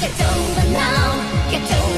Get over now, get over